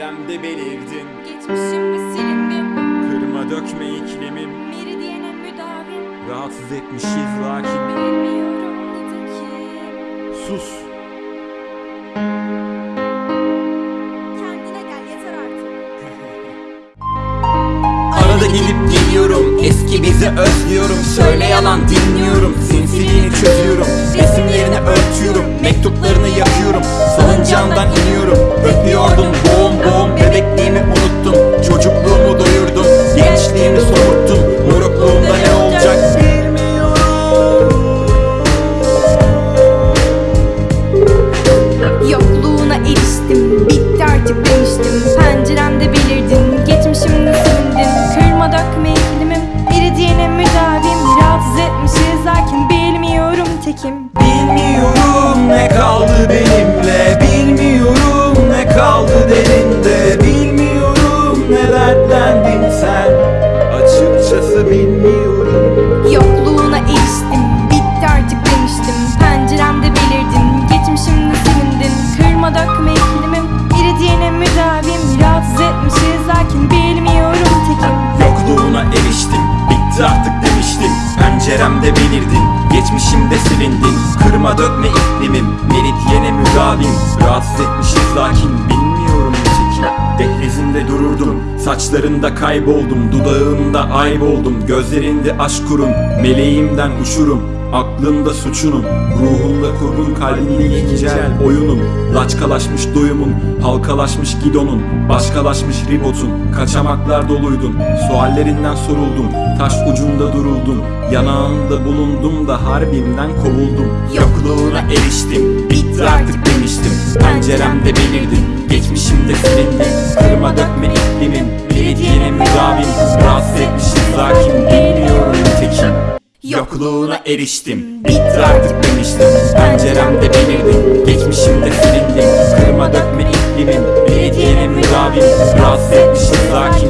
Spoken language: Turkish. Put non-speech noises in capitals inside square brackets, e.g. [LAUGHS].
Penceremde belirdin. Geçmişim bir silindim. Kırma dökme iklimim. Meridiyene müdavim. Rahatsız etmişiz lakin. Bilmiyorum nitekim Sus. Kendine gel yeter artık. [LAUGHS] Arada gelip geliyorum Eski bizi özlüyorum. Söyle yalan dinliyorum. Sinsiliğini Öpüyordum boğum boğum bilmiyorum. Yokluğuna eriştim Bitti artık demiştim. Penceremde belirdin Geçmişimde silindin Kırma dökme iklimim Meridiyene müdavim. Rahatsız etmişiz lakin bilmiyorum tekim Yokluğuna eriştim Bitti artık demiştim. Penceremde belirdin Geçmişimde silindin Kırma dökme iklimim Meridyene müdavim. Rahatsız etmişiz lakin Saçlarında kayboldum Dudağında ayb oldum Gözlerinde aşk kurun Meleğimden uçurum. Aklında suçunum Ruhunda kurgun kalbini yekicel oyunum. Laçkalaşmış doyumun Halkalaşmış gidonun. Başkalaşmış ribotun Kaçamaklar doluydun. Suallerinden soruldum Taş ucunda duruldum. Yanağında bulundum da harbimden kovuldum. Yokluğuna eriştim Bitti artık demiştim. Penceremde belirdin Geçmişimde silindin Yokluğuna eriştim. Bitti artık demiştim. Penceremde belirdin Geçmişimde silindin Kırma dökme iklimin Meridiyene müdavim Rahatsız etmişiz lakin